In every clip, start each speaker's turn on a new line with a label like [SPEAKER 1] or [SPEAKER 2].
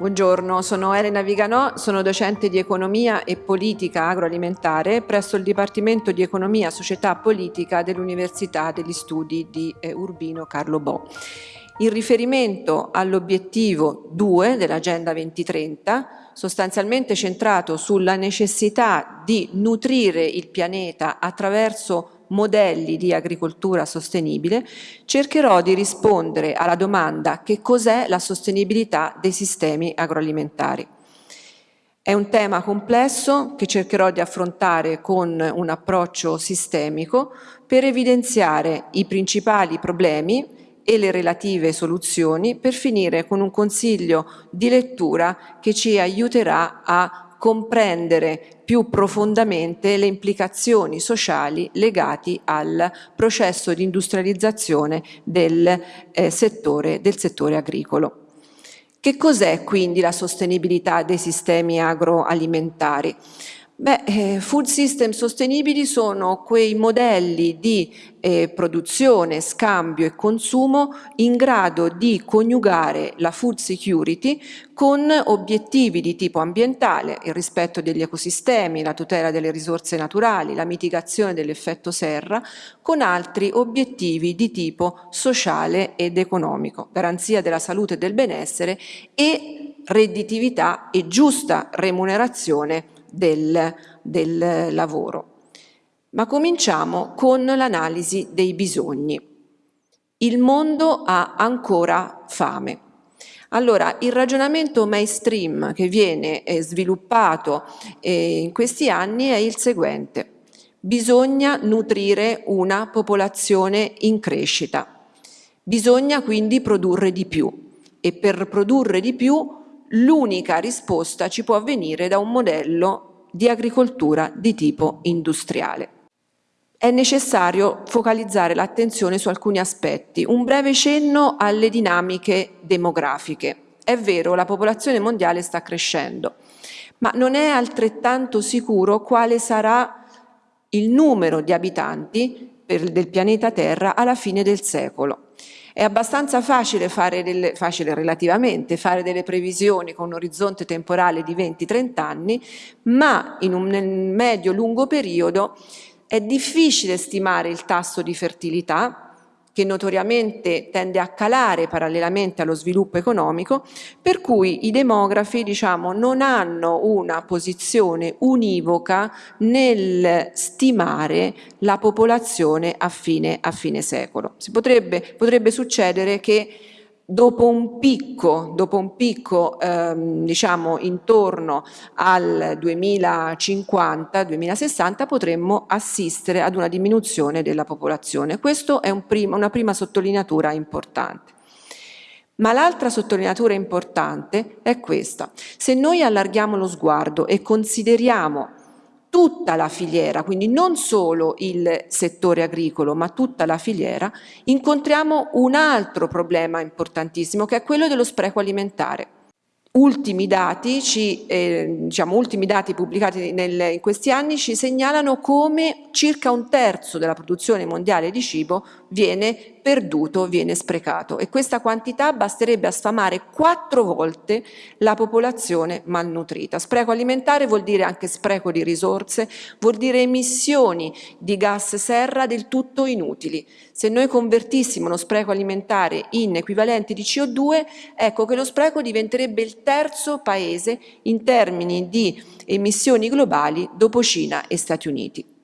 [SPEAKER 1] Buongiorno, sono Elena Viganò, sono docente di Economia e Politica Agroalimentare presso il Dipartimento di Economia, Società e Politica dell'Università degli Studi di eh, Urbino Carlo Bo. In riferimento all'obiettivo 2 dell'Agenda 2030, sostanzialmente centrato sulla necessità di nutrire il pianeta attraverso modelli di agricoltura sostenibile, cercherò di rispondere alla domanda che cos'è la sostenibilità dei sistemi agroalimentari. È un tema complesso che cercherò di affrontare con un approccio sistemico per evidenziare i principali problemi e le relative soluzioni per finire con un consiglio di lettura che ci aiuterà a comprendere più profondamente le implicazioni sociali legate al processo di industrializzazione del, eh, settore, del settore agricolo. Che cos'è quindi la sostenibilità dei sistemi agroalimentari? Beh, eh, food system sostenibili sono quei modelli di eh, produzione, scambio e consumo in grado di coniugare la food security con obiettivi di tipo ambientale, il rispetto degli ecosistemi, la tutela delle risorse naturali, la mitigazione dell'effetto serra, con altri obiettivi di tipo sociale ed economico, garanzia della salute e del benessere e redditività e giusta remunerazione del, del lavoro. Ma cominciamo con l'analisi dei bisogni. Il mondo ha ancora fame. Allora, il ragionamento mainstream che viene eh, sviluppato eh, in questi anni è il seguente. Bisogna nutrire una popolazione in crescita. Bisogna quindi produrre di più e per produrre di più l'unica risposta ci può avvenire da un modello di agricoltura di tipo industriale. È necessario focalizzare l'attenzione su alcuni aspetti. Un breve cenno alle dinamiche demografiche. È vero, la popolazione mondiale sta crescendo, ma non è altrettanto sicuro quale sarà il numero di abitanti del pianeta Terra alla fine del secolo. È abbastanza facile, fare delle, facile relativamente, fare delle previsioni con un orizzonte temporale di 20-30 anni, ma in un medio-lungo periodo è difficile stimare il tasso di fertilità, che notoriamente tende a calare parallelamente allo sviluppo economico, per cui i demografi diciamo, non hanno una posizione univoca nel stimare la popolazione a fine, a fine secolo. Potrebbe, potrebbe succedere che dopo un picco, dopo un picco ehm, diciamo intorno al 2050-2060 potremmo assistere ad una diminuzione della popolazione. Questa è un prima, una prima sottolineatura importante. Ma l'altra sottolineatura importante è questa. Se noi allarghiamo lo sguardo e consideriamo tutta la filiera, quindi non solo il settore agricolo, ma tutta la filiera, incontriamo un altro problema importantissimo che è quello dello spreco alimentare. Ultimi dati, ci, eh, diciamo, ultimi dati pubblicati nel, in questi anni ci segnalano come circa un terzo della produzione mondiale di cibo viene perduto, viene sprecato e questa quantità basterebbe a sfamare quattro volte la popolazione malnutrita. Spreco alimentare vuol dire anche spreco di risorse, vuol dire emissioni di gas serra del tutto inutili. Se noi convertissimo lo spreco alimentare in equivalenti di CO2, ecco che lo spreco diventerebbe il terzo paese in termini di emissioni globali dopo Cina e Stati Uniti.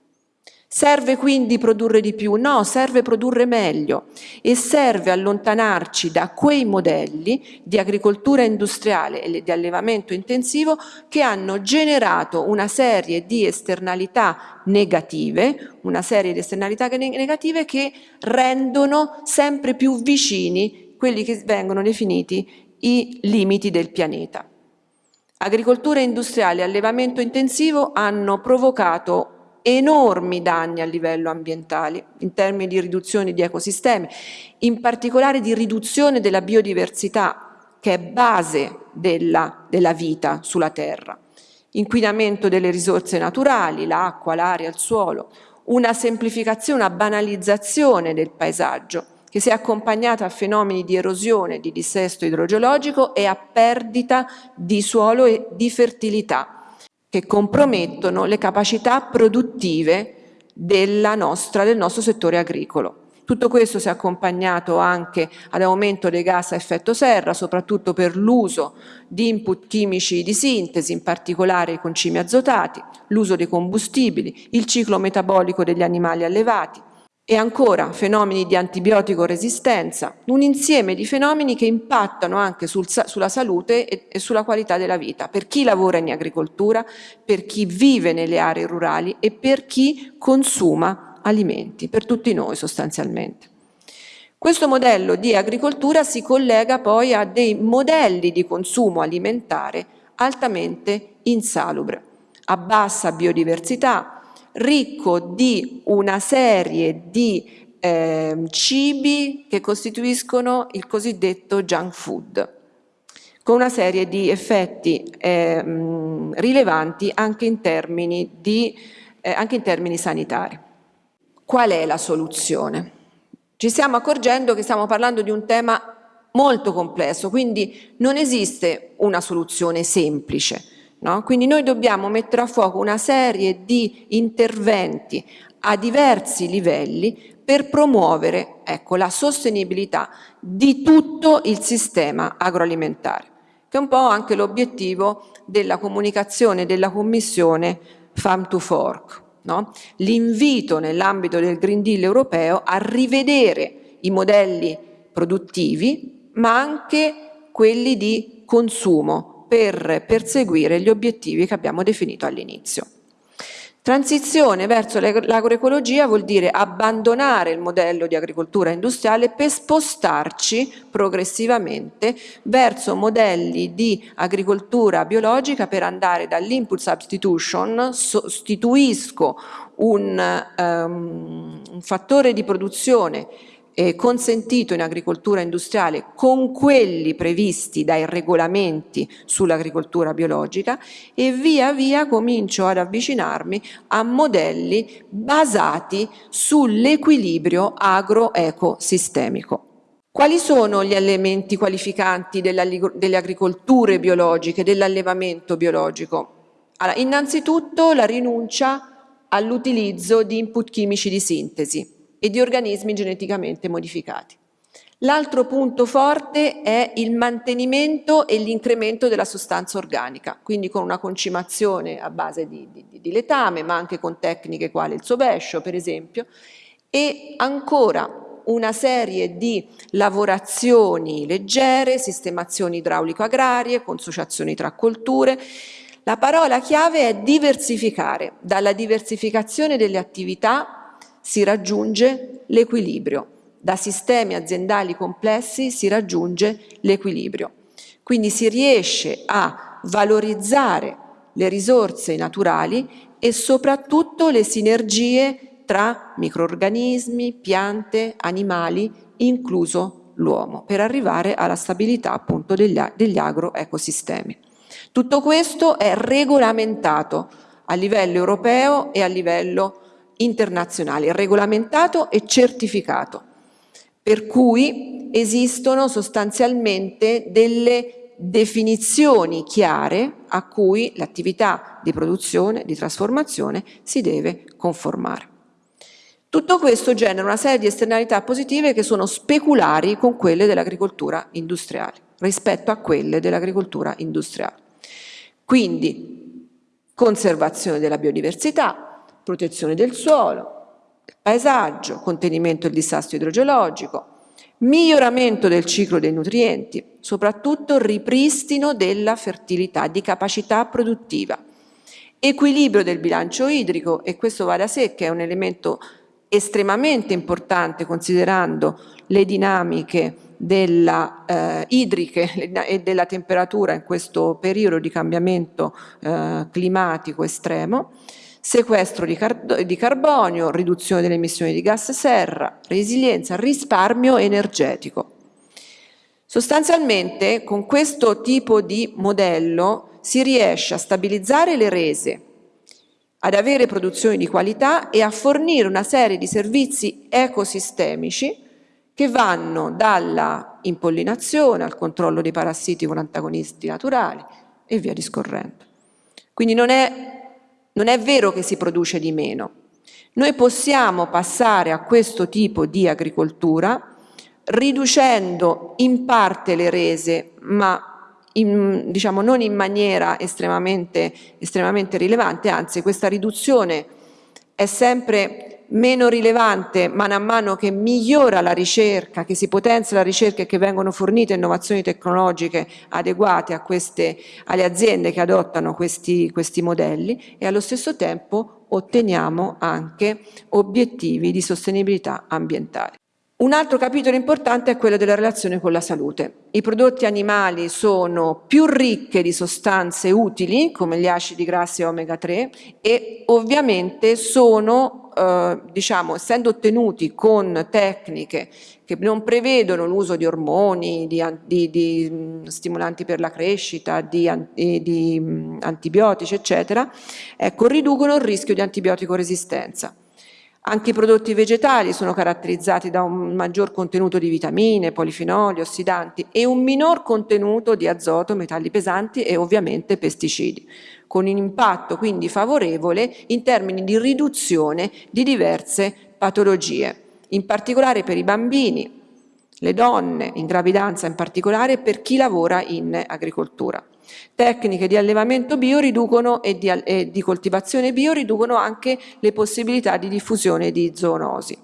[SPEAKER 1] Serve quindi produrre di più? No, serve produrre meglio e serve allontanarci da quei modelli di agricoltura industriale e di allevamento intensivo che hanno generato una serie di esternalità negative, una serie di esternalità negative che rendono sempre più vicini quelli che vengono definiti i limiti del pianeta. Agricoltura industriale e allevamento intensivo hanno provocato enormi danni a livello ambientale in termini di riduzione di ecosistemi, in particolare di riduzione della biodiversità che è base della, della vita sulla Terra, inquinamento delle risorse naturali, l'acqua, l'aria, il suolo, una semplificazione, una banalizzazione del paesaggio che si è accompagnata a fenomeni di erosione, di dissesto idrogeologico e a perdita di suolo e di fertilità che compromettono le capacità produttive nostra, del nostro settore agricolo. Tutto questo si è accompagnato anche ad aumento dei gas a effetto serra, soprattutto per l'uso di input chimici di sintesi, in particolare i concimi azotati, l'uso dei combustibili, il ciclo metabolico degli animali allevati, e ancora fenomeni di antibiotico resistenza, un insieme di fenomeni che impattano anche sul, sulla salute e, e sulla qualità della vita, per chi lavora in agricoltura, per chi vive nelle aree rurali e per chi consuma alimenti, per tutti noi sostanzialmente. Questo modello di agricoltura si collega poi a dei modelli di consumo alimentare altamente insalubre, a bassa biodiversità, ricco di una serie di eh, cibi che costituiscono il cosiddetto junk food, con una serie di effetti eh, rilevanti anche in, di, eh, anche in termini sanitari. Qual è la soluzione? Ci stiamo accorgendo che stiamo parlando di un tema molto complesso, quindi non esiste una soluzione semplice. No? Quindi noi dobbiamo mettere a fuoco una serie di interventi a diversi livelli per promuovere ecco, la sostenibilità di tutto il sistema agroalimentare, che è un po' anche l'obiettivo della comunicazione della Commissione Farm to Fork. No? L'invito nell'ambito del Green Deal europeo a rivedere i modelli produttivi, ma anche quelli di consumo, per perseguire gli obiettivi che abbiamo definito all'inizio. Transizione verso l'agroecologia vuol dire abbandonare il modello di agricoltura industriale per spostarci progressivamente verso modelli di agricoltura biologica per andare dall'input substitution, sostituisco un, um, un fattore di produzione eh, consentito in agricoltura industriale con quelli previsti dai regolamenti sull'agricoltura biologica e via via comincio ad avvicinarmi a modelli basati sull'equilibrio agro-ecosistemico. Quali sono gli elementi qualificanti delle agricolture biologiche, dell'allevamento biologico? Allora, innanzitutto la rinuncia all'utilizzo di input chimici di sintesi e di organismi geneticamente modificati. L'altro punto forte è il mantenimento e l'incremento della sostanza organica, quindi con una concimazione a base di, di, di letame, ma anche con tecniche quali il sovescio, per esempio, e ancora una serie di lavorazioni leggere, sistemazioni idraulico-agrarie, consociazioni tra colture. La parola chiave è diversificare, dalla diversificazione delle attività si raggiunge l'equilibrio. Da sistemi aziendali complessi si raggiunge l'equilibrio. Quindi si riesce a valorizzare le risorse naturali e soprattutto le sinergie tra microorganismi, piante, animali, incluso l'uomo per arrivare alla stabilità appunto degli, degli agroecosistemi. Tutto questo è regolamentato a livello europeo e a livello internazionale, regolamentato e certificato, per cui esistono sostanzialmente delle definizioni chiare a cui l'attività di produzione, di trasformazione si deve conformare. Tutto questo genera una serie di esternalità positive che sono speculari con quelle dell'agricoltura industriale, rispetto a quelle dell'agricoltura industriale. Quindi conservazione della biodiversità, protezione del suolo, paesaggio, contenimento del disastro idrogeologico, miglioramento del ciclo dei nutrienti, soprattutto ripristino della fertilità, di capacità produttiva, equilibrio del bilancio idrico e questo va da sé che è un elemento estremamente importante considerando le dinamiche della, eh, idriche e della temperatura in questo periodo di cambiamento eh, climatico estremo, sequestro di, car di, carbonio, riduzione delle emissioni di gas serra, resilienza, risparmio energetico. Sostanzialmente con questo tipo di modello si riesce a stabilizzare le rese, ad avere produzioni di qualità e a fornire una serie di servizi ecosistemici che vanno dalla impollinazione al controllo dei parassiti con antagonisti naturali e via discorrendo. Quindi non è, non è vero che si produce di meno. Noi possiamo passare a questo tipo di agricoltura riducendo in parte le rese, ma in, diciamo, non in maniera estremamente, estremamente rilevante, anzi questa riduzione è sempre meno rilevante man mano che migliora la ricerca, che si potenzia la ricerca e che vengono fornite innovazioni tecnologiche adeguate a queste, alle aziende che adottano questi, questi modelli e allo stesso tempo otteniamo anche obiettivi di sostenibilità ambientale. Un altro capitolo importante è quello della relazione con la salute. I prodotti animali sono più ricche di sostanze utili, come gli acidi grassi omega 3, e ovviamente sono, eh, diciamo, essendo ottenuti con tecniche che non prevedono l'uso di ormoni, di, di, di, stimolanti per la crescita, di, di antibiotici, eccetera, ecco, riducono il rischio di antibiotico resistenza. Anche i prodotti vegetali sono caratterizzati da un maggior contenuto di vitamine, polifenoli, ossidanti e un minor contenuto di azoto, metalli pesanti e ovviamente pesticidi, con un impatto quindi favorevole in termini di riduzione di diverse patologie, in particolare per i bambini, le donne in gravidanza in particolare e per chi lavora in agricoltura. Tecniche di allevamento bio riducono e di, e di coltivazione bio riducono anche le possibilità di diffusione di zoonosi.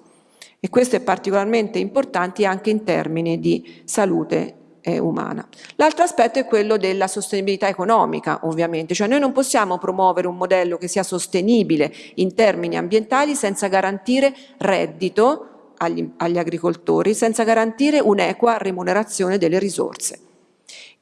[SPEAKER 1] E questo è particolarmente importante anche in termini di salute eh, umana. L'altro aspetto è quello della sostenibilità economica, ovviamente, cioè noi non possiamo promuovere un modello che sia sostenibile in termini ambientali senza garantire reddito agli, agli agricoltori, senza garantire un'equa remunerazione delle risorse.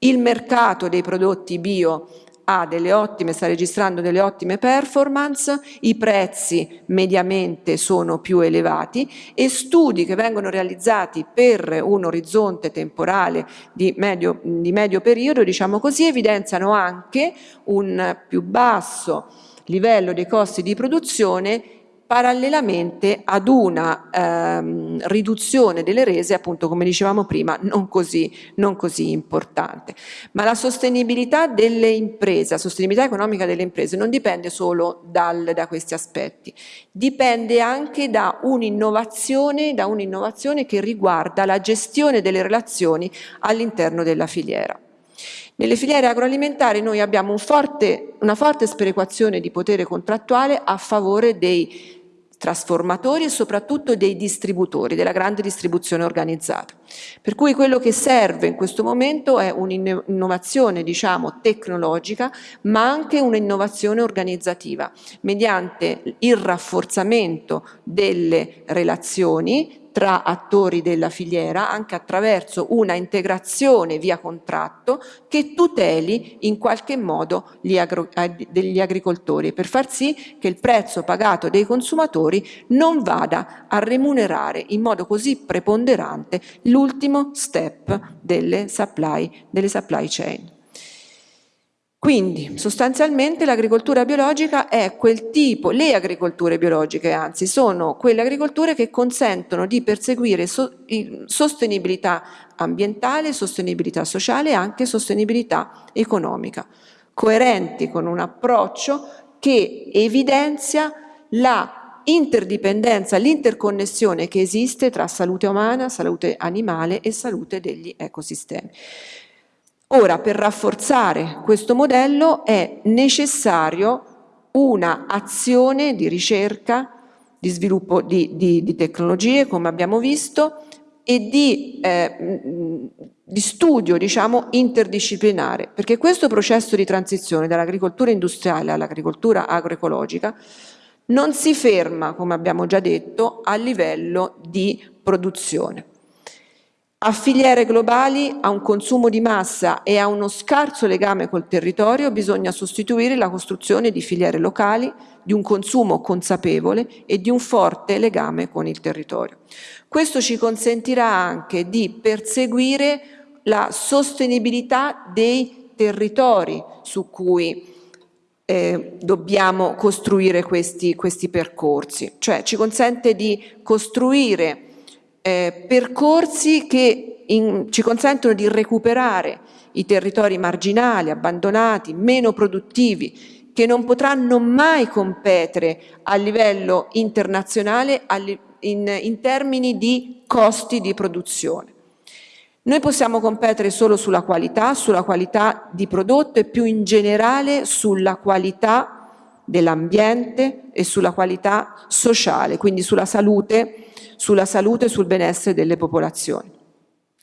[SPEAKER 1] Il mercato dei prodotti bio ha delle ottime, sta registrando delle ottime performance, i prezzi mediamente sono più elevati e studi che vengono realizzati per un orizzonte temporale di medio, di medio periodo, diciamo così, evidenziano anche un più basso livello dei costi di produzione parallelamente ad una ehm, riduzione delle rese, appunto come dicevamo prima, non così, non così importante. Ma la sostenibilità delle imprese, la sostenibilità economica delle imprese non dipende solo dal, da questi aspetti, dipende anche da un'innovazione un che riguarda la gestione delle relazioni all'interno della filiera. Nelle filiere agroalimentari noi abbiamo un forte, una forte sperequazione di potere contrattuale a favore dei trasformatori e soprattutto dei distributori, della grande distribuzione organizzata. Per cui quello che serve in questo momento è un'innovazione diciamo, tecnologica ma anche un'innovazione organizzativa mediante il rafforzamento delle relazioni tra attori della filiera anche attraverso una integrazione via contratto che tuteli in qualche modo gli, agro, degli agricoltori per far sì che il prezzo pagato dai consumatori non vada a remunerare in modo così preponderante l'ultimo step delle supply, delle supply chain. Quindi sostanzialmente l'agricoltura biologica è quel tipo, le agricolture biologiche anzi, sono quelle agricolture che consentono di perseguire so, sostenibilità ambientale, sostenibilità sociale e anche sostenibilità economica, coerenti con un approccio che evidenzia la interdipendenza, l'interconnessione che esiste tra salute umana, salute animale e salute degli ecosistemi. Ora, per rafforzare questo modello è necessario una azione di ricerca, di sviluppo di, di, di tecnologie, come abbiamo visto, e di, eh, di studio diciamo, interdisciplinare, perché questo processo di transizione dall'agricoltura industriale all'agricoltura agroecologica non si ferma, come abbiamo già detto, a livello di produzione. A filiere globali, a un consumo di massa e a uno scarso legame col territorio bisogna sostituire la costruzione di filiere locali, di un consumo consapevole e di un forte legame con il territorio. Questo ci consentirà anche di perseguire la sostenibilità dei territori su cui eh, dobbiamo costruire questi, questi percorsi, cioè ci consente di costruire eh, percorsi che in, ci consentono di recuperare i territori marginali, abbandonati, meno produttivi, che non potranno mai competere a livello internazionale in, in termini di costi di produzione. Noi possiamo competere solo sulla qualità, sulla qualità di prodotto e più in generale sulla qualità dell'ambiente e sulla qualità sociale, quindi sulla salute sulla salute e sul benessere delle popolazioni.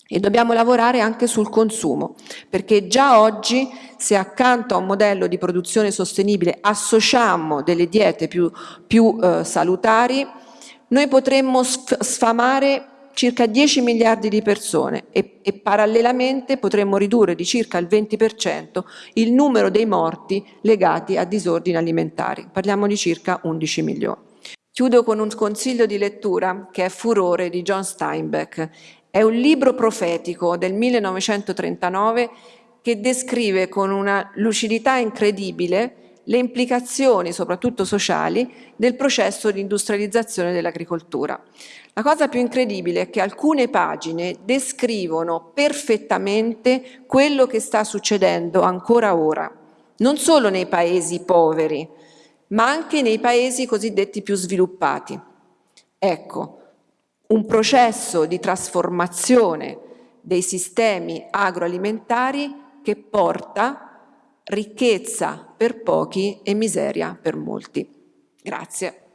[SPEAKER 1] E dobbiamo lavorare anche sul consumo, perché già oggi se accanto a un modello di produzione sostenibile associamo delle diete più, più eh, salutari, noi potremmo sfamare circa 10 miliardi di persone e, e, parallelamente potremmo ridurre di circa il 20% il numero dei morti legati a disordini alimentari. Parliamo di circa 11 milioni. Chiudo con un consiglio di lettura che è Furore di John Steinbeck. È un libro profetico del 1939 che descrive con una lucidità incredibile le implicazioni, soprattutto sociali, del processo di industrializzazione dell'agricoltura. La cosa più incredibile è che alcune pagine descrivono perfettamente quello che sta succedendo ancora ora, non solo nei paesi poveri, ma anche nei paesi cosiddetti più sviluppati. Ecco, un processo di trasformazione dei sistemi agroalimentari che porta ricchezza per pochi e miseria per molti. Grazie.